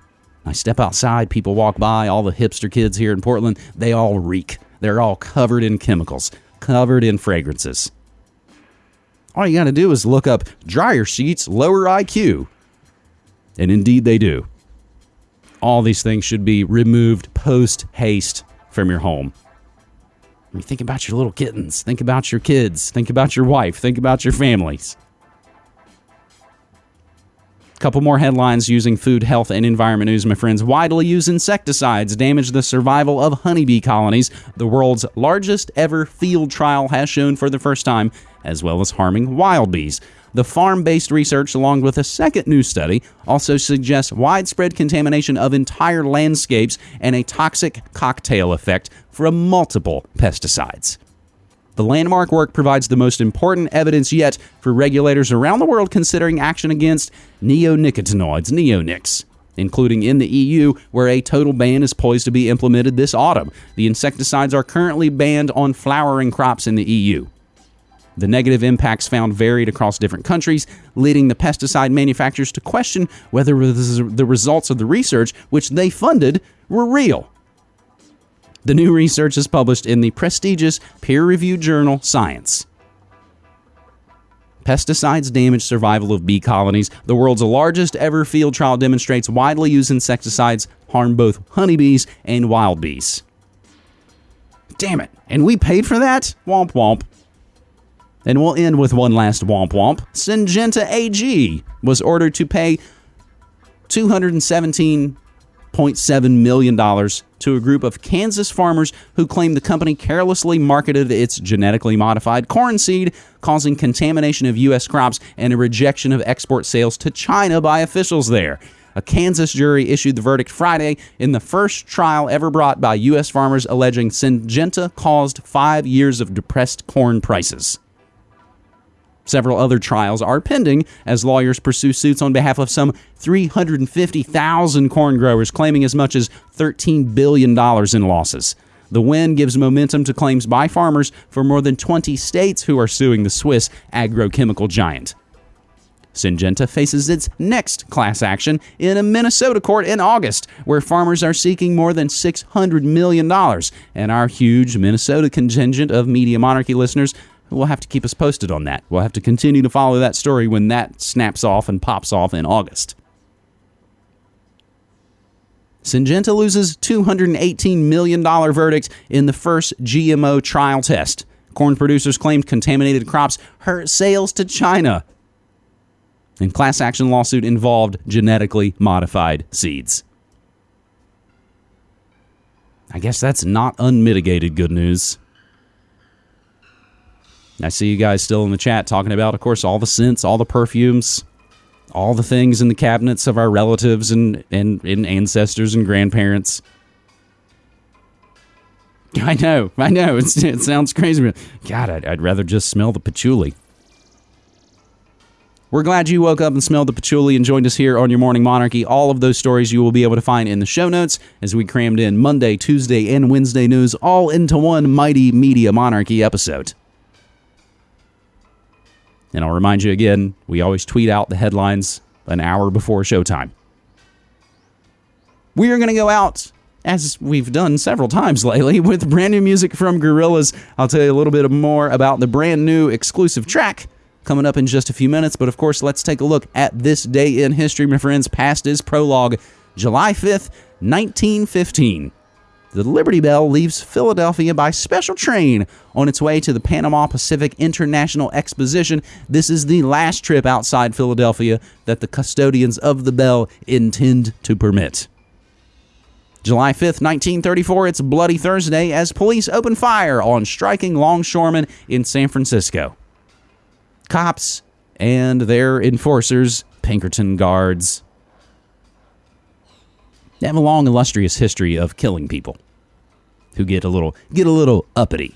I step outside, people walk by, all the hipster kids here in Portland, they all reek. They're all covered in chemicals, covered in fragrances. All you got to do is look up dryer sheets lower IQ. And indeed they do all these things should be removed post haste from your home. I mean, think about your little kittens. Think about your kids. Think about your wife. Think about your families. A Couple more headlines using food, health, and environment news, my friends. Widely used insecticides damage the survival of honeybee colonies. The world's largest ever field trial has shown for the first time, as well as harming wild bees. The farm based research, along with a second new study, also suggests widespread contamination of entire landscapes and a toxic cocktail effect from multiple pesticides. The landmark work provides the most important evidence yet for regulators around the world considering action against neonicotinoids, neonics, including in the EU, where a total ban is poised to be implemented this autumn. The insecticides are currently banned on flowering crops in the EU. The negative impacts found varied across different countries, leading the pesticide manufacturers to question whether the results of the research, which they funded, were real. The new research is published in the prestigious peer reviewed journal Science. Pesticides damage survival of bee colonies. The world's largest ever field trial demonstrates widely used insecticides harm both honeybees and wild bees. Damn it. And we paid for that? Womp womp. And we'll end with one last womp womp. Syngenta AG was ordered to pay $217.7 million to a group of Kansas farmers who claim the company carelessly marketed its genetically modified corn seed, causing contamination of U.S. crops and a rejection of export sales to China by officials there. A Kansas jury issued the verdict Friday in the first trial ever brought by U.S. farmers alleging Syngenta caused five years of depressed corn prices. Several other trials are pending as lawyers pursue suits on behalf of some 350,000 corn growers, claiming as much as $13 billion in losses. The win gives momentum to claims by farmers for more than 20 states who are suing the Swiss agrochemical giant. Syngenta faces its next class action in a Minnesota court in August, where farmers are seeking more than $600 million. And our huge Minnesota contingent of Media Monarchy listeners we'll have to keep us posted on that. We'll have to continue to follow that story when that snaps off and pops off in August. Syngenta loses $218 million verdict in the first GMO trial test. Corn producers claimed contaminated crops hurt sales to China. And class action lawsuit involved genetically modified seeds. I guess that's not unmitigated good news. I see you guys still in the chat talking about, of course, all the scents, all the perfumes, all the things in the cabinets of our relatives and, and, and ancestors and grandparents. I know, I know. It's, it sounds crazy. But God, I'd, I'd rather just smell the patchouli. We're glad you woke up and smelled the patchouli and joined us here on your Morning Monarchy. All of those stories you will be able to find in the show notes as we crammed in Monday, Tuesday, and Wednesday news all into one mighty media monarchy episode. And I'll remind you again, we always tweet out the headlines an hour before showtime. We are going to go out, as we've done several times lately, with brand new music from Gorillaz. I'll tell you a little bit more about the brand new exclusive track coming up in just a few minutes. But of course, let's take a look at this day in history, my friends. Past is prologue, July 5th, 1915 the Liberty Bell leaves Philadelphia by special train on its way to the Panama Pacific International Exposition. This is the last trip outside Philadelphia that the custodians of the Bell intend to permit. July 5th, 1934, it's Bloody Thursday as police open fire on striking longshoremen in San Francisco. Cops and their enforcers, Pinkerton guards, they have a long illustrious history of killing people who get a little get a little uppity.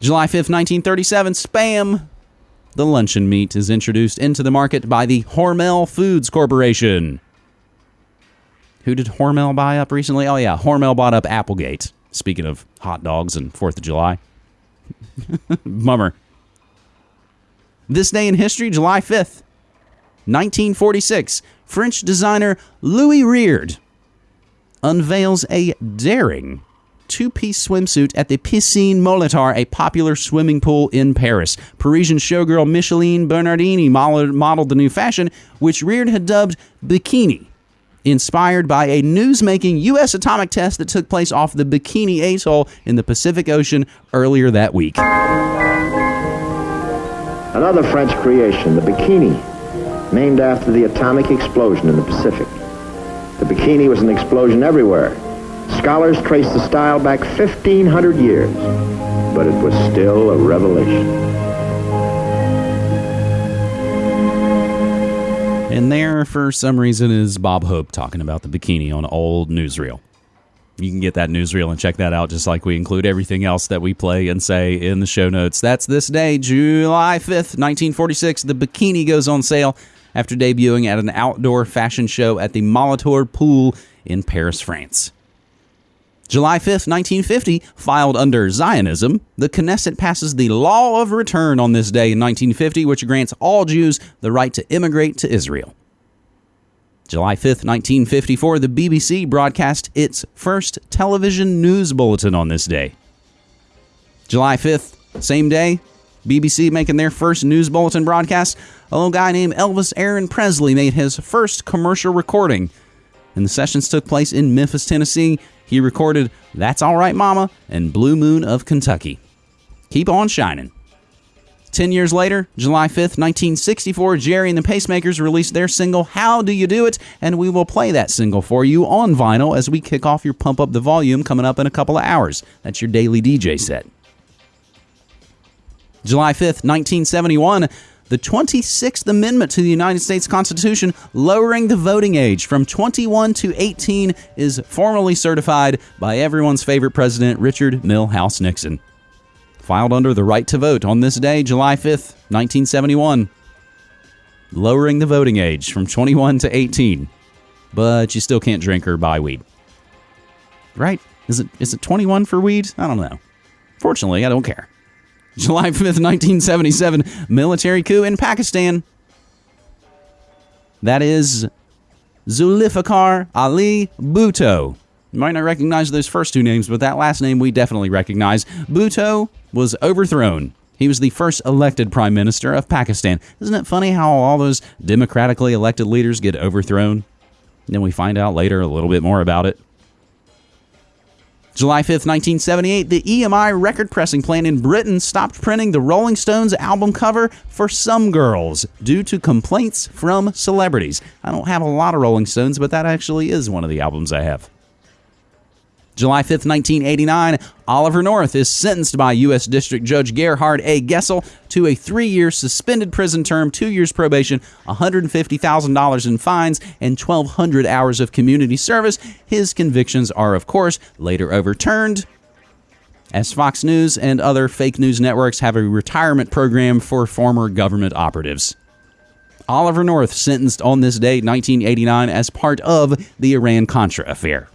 July 5th, 1937, Spam, the luncheon meat, is introduced into the market by the Hormel Foods Corporation. Who did Hormel buy up recently? Oh, yeah, Hormel bought up Applegate. Speaking of hot dogs and 4th of July. Bummer. This day in history, July 5th, 1946, French designer Louis Reard unveils a daring two piece swimsuit at the Piscine Molitor, a popular swimming pool in Paris. Parisian showgirl Micheline Bernardini modeled the new fashion, which Reard had dubbed Bikini. Inspired by a news-making U.S. atomic test that took place off the Bikini Atoll in the Pacific Ocean earlier that week. Another French creation, the Bikini, named after the atomic explosion in the Pacific. The bikini was an explosion everywhere. Scholars trace the style back 1,500 years, but it was still a revelation. And there, for some reason, is Bob Hope talking about the bikini on an old newsreel. You can get that newsreel and check that out, just like we include everything else that we play and say in the show notes. That's this day, July 5th, 1946. The bikini goes on sale after debuting at an outdoor fashion show at the Molitor Pool in Paris, France. July 5th, 1950, filed under Zionism, the Knesset passes the Law of Return on this day in 1950, which grants all Jews the right to immigrate to Israel. July 5th, 1954, the BBC broadcast its first television news bulletin on this day. July 5th, same day, BBC making their first news bulletin broadcast, a little guy named Elvis Aaron Presley made his first commercial recording. And the sessions took place in Memphis, Tennessee. He recorded That's All Right Mama and Blue Moon of Kentucky. Keep on shining. Ten years later, July 5th, 1964, Gerry and the Pacemakers released their single How Do You Do It? And we will play that single for you on vinyl as we kick off your Pump Up the Volume coming up in a couple of hours. That's your daily DJ set. July 5th, 1971, the 26th Amendment to the United States Constitution, lowering the voting age from 21 to 18, is formally certified by everyone's favorite president, Richard Milhous Nixon. Filed under the right to vote on this day, July 5th, 1971. Lowering the voting age from 21 to 18. But you still can't drink or buy weed. Right? Is it is it 21 for weed? I don't know. Fortunately, I don't care. July 5th, 1977, military coup in Pakistan. That is Zulfikar Ali Bhutto. You might not recognize those first two names, but that last name we definitely recognize. Bhutto was overthrown. He was the first elected prime minister of Pakistan. Isn't it funny how all those democratically elected leaders get overthrown? Then we find out later a little bit more about it. July 5th, 1978, the EMI record pressing plant in Britain stopped printing the Rolling Stones album cover for Some Girls due to complaints from celebrities. I don't have a lot of Rolling Stones, but that actually is one of the albums I have. July 5th, 1989, Oliver North is sentenced by U.S. District Judge Gerhard A. Gesell to a three year suspended prison term, two years probation, $150,000 in fines, and 1,200 hours of community service. His convictions are, of course, later overturned. As Fox News and other fake news networks have a retirement program for former government operatives. Oliver North sentenced on this day, 1989, as part of the Iran Contra affair.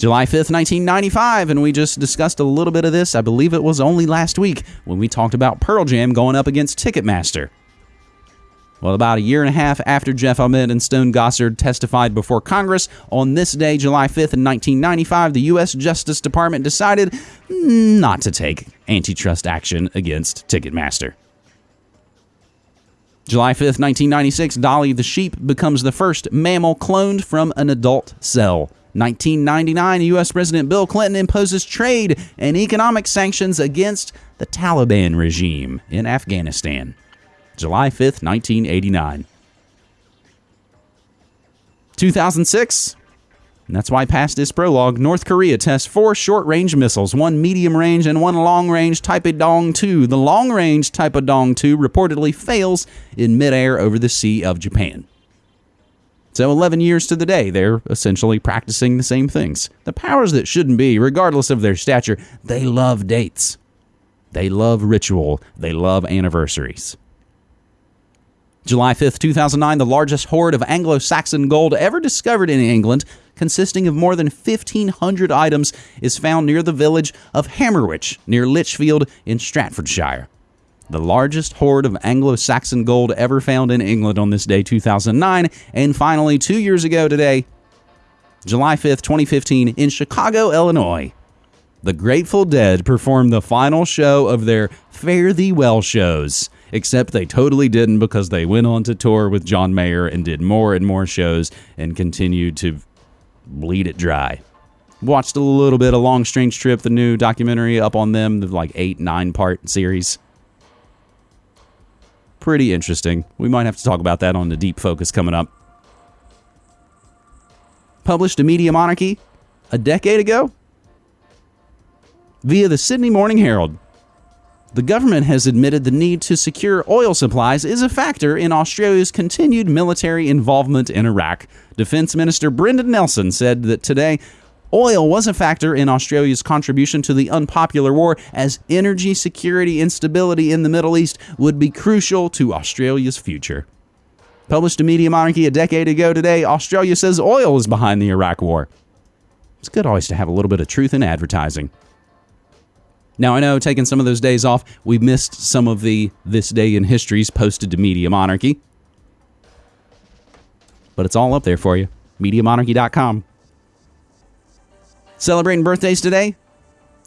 July 5th, 1995, and we just discussed a little bit of this. I believe it was only last week when we talked about Pearl Jam going up against Ticketmaster. Well, about a year and a half after Jeff Ament and Stone Gossard testified before Congress, on this day, July 5th, in 1995, the U.S. Justice Department decided not to take antitrust action against Ticketmaster. July 5th, 1996, Dolly the sheep becomes the first mammal cloned from an adult cell. 1999, U.S. President Bill Clinton imposes trade and economic sanctions against the Taliban regime in Afghanistan. July 5th, 1989. 2006, and that's why past this prologue, North Korea tests four short range missiles, one medium range and one long range Taepodong 2. The long range Taepodong 2 reportedly fails in midair over the Sea of Japan. So, 11 years to the day, they're essentially practicing the same things. The powers that shouldn't be, regardless of their stature, they love dates. They love ritual. They love anniversaries. July 5th, 2009, the largest hoard of Anglo Saxon gold ever discovered in England, consisting of more than 1,500 items, is found near the village of Hammerwich, near Lichfield in Staffordshire the largest hoard of Anglo Saxon gold ever found in England on this day, 2009. And finally, two years ago today, July 5th, 2015, in Chicago, Illinois, the Grateful Dead performed the final show of their Fare Thee Well shows. Except they totally didn't because they went on to tour with John Mayer and did more and more shows and continued to bleed it dry. Watched a little bit of Long Strange Trip, the new documentary up on them, the like eight, nine part series pretty interesting. We might have to talk about that on the deep focus coming up. Published a Media Monarchy a decade ago via the Sydney Morning Herald. The government has admitted the need to secure oil supplies is a factor in Australia's continued military involvement in Iraq. Defense Minister Brendan Nelson said that today Oil was a factor in Australia's contribution to the unpopular war, as energy security instability in the Middle East would be crucial to Australia's future. Published in Media Monarchy a decade ago today, Australia says oil is behind the Iraq War. It's good always to have a little bit of truth in advertising. Now, I know taking some of those days off, we missed some of the This Day in Histories posted to Media Monarchy. But it's all up there for you. MediaMonarchy.com. Celebrating birthdays today?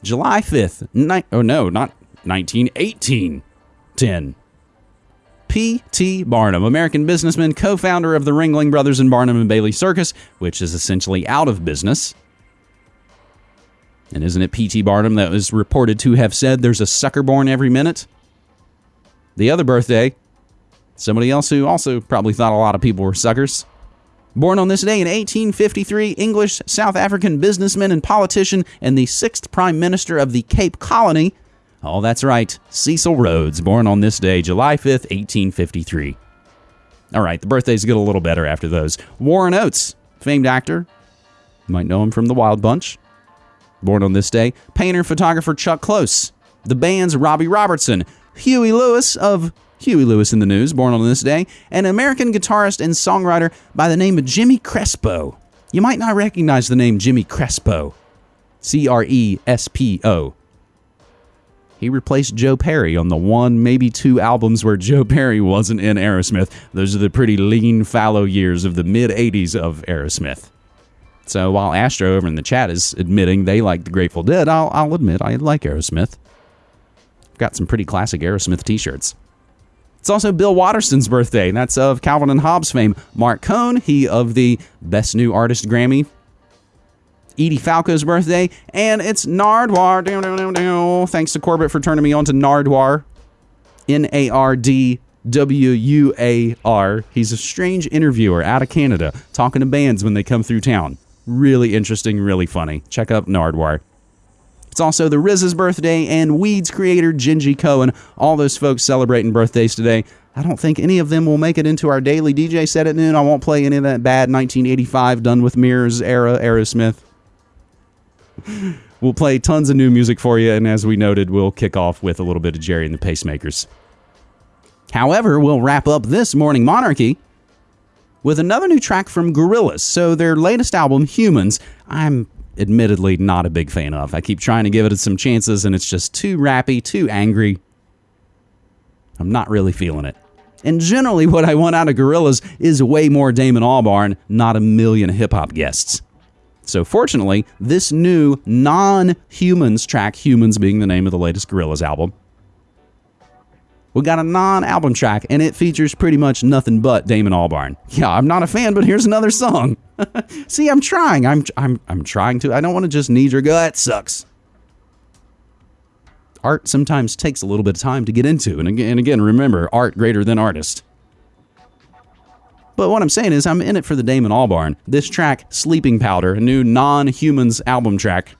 July 5th. Ni- oh, no, not 1918. 10. P.T. Barnum, American businessman, co founder of the Ringling Brothers and Barnum and Bailey Circus, which is essentially out of business. And isn't it P.T. Barnum that was reported to have said there's a sucker born every minute? The other birthday, somebody else who also probably thought a lot of people were suckers, Born on this day in 1853, English South African businessman and politician, and the sixth Prime Minister of the Cape Colony. Oh, that's right, Cecil Rhodes, born on this day, July 5th, 1853. All right, the birthdays get a little better after those. Warren Oates, famed actor. You might know him from The Wild Bunch. Born on this day. Painter, and photographer Chuck Close. The band's Robbie Robertson. Huey Lewis of Huey Lewis and the News, born on this day, an American guitarist and songwriter by the name of Jimmy Crespo. You might not recognize the name Jimmy Crespo. C R E S P O. He replaced Joe Perry on the one, maybe two albums where Joe Perry wasn't in Aerosmith. Those are the pretty lean, fallow years of the mid 80s of Aerosmith. So while Astro over in the chat is admitting they like the Grateful Dead, I'll, I'll admit I like Aerosmith. I've got some pretty classic Aerosmith t shirts. It's also Bill Watterson's birthday. That's of Calvin and Hobbes fame. Marc Cohn, he of the Best New Artist Grammy. Edie Falco's birthday, and it's dow. Thanks to Corbett for turning me on to Nardwuar. N A R D W U A R. He's a strange interviewer out of Canada, talking to bands when they come through town. Really interesting, really funny. Check out Nardwuar. It's also the Riz's birthday and Weeds creator Jenji Kohan. All those folks celebrating birthdays today. I don't think any of them will make it into our daily DJ set at noon. I won't play any of that bad 1985 done with mirrors era Aerosmith. We'll play tons of new music for you, and as we noted, we'll kick off with a little bit of Gerry and the Pacemakers. However, we'll wrap up this morning monarchy with another new track from Gorillaz. So their latest album, Humans, I'm admittedly not a big fan of. I keep trying to give it some chances, and it's just too rappy, too angry. I'm not really feeling it. And generally, what I want out of Gorillaz is way more Damon Albarn, not a million hip hop guests. So, fortunately, this new non humans track, Humans being the name of the latest Gorillaz album, we got a non album track, and it features pretty much nothing but Damon Albarn. Yeah, I'm not a fan, but here's another song. See, I'm trying. I'm, I'm, I'm trying to. I don't want to just knee jerk go, that sucks. Art sometimes takes a little bit of time to get into. And again, and again, remember, art greater than artist. But what I'm saying is, I'm in it for the Damon Albarn. This track, Sleeping Powder, a new non humans album track,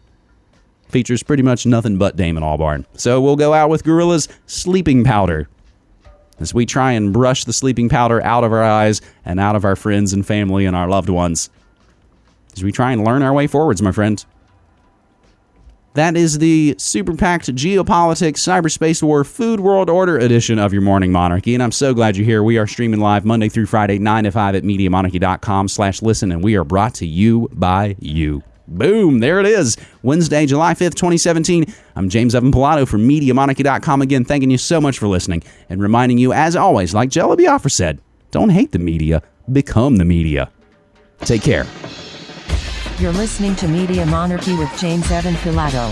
features pretty much nothing but Damon Albarn. So we'll go out with Gorillaz Sleeping Powder as we try and brush the sleeping powder out of our eyes and out of our friends and family and our loved ones. As we try and learn our way forwards, my friend. That is the super packed geopolitics, cyberspace war, food world order edition of your morning monarchy. And I'm so glad you're here. We are streaming live Monday through Friday, 9 to 5 at MediaMonarchy.com slash listen. And we are brought to you by you. Boom, there it is. Wednesday, July 5th, 2017. I'm James Evan Pilato from MediaMonarchy.com again, thanking you so much for listening and reminding you, as always, like Jello Biafra said, don't hate the media, become the media. Take care. You're listening to Media Monarchy with James Evan Pilato.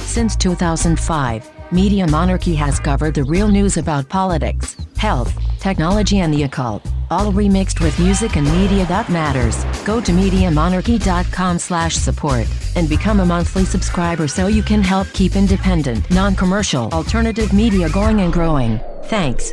Since 2005, Media Monarchy has covered the real news about politics, health, technology, and the occult, all remixed with music and media that matters. Go to MediaMonarchy.com slash support and become a monthly subscriber so you can help keep independent, non-commercial, alternative media going and growing. Thanks.